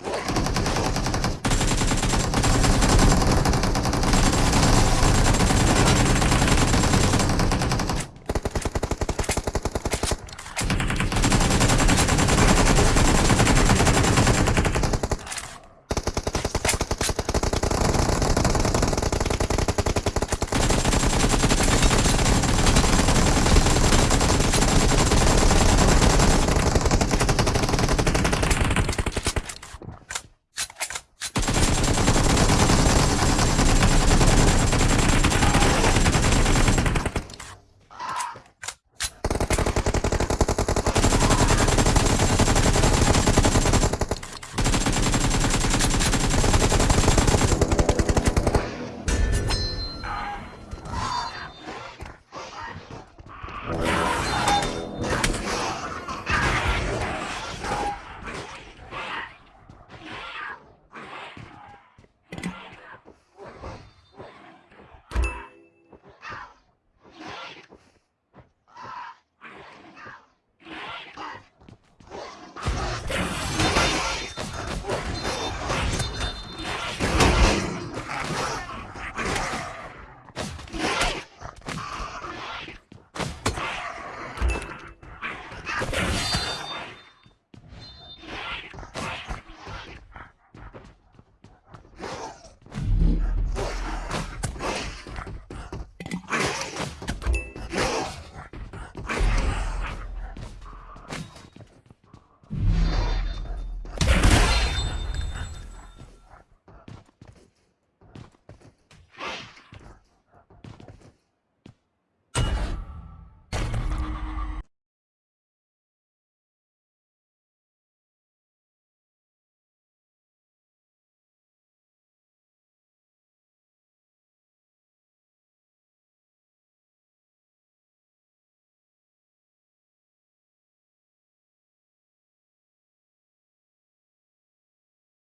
Whoa!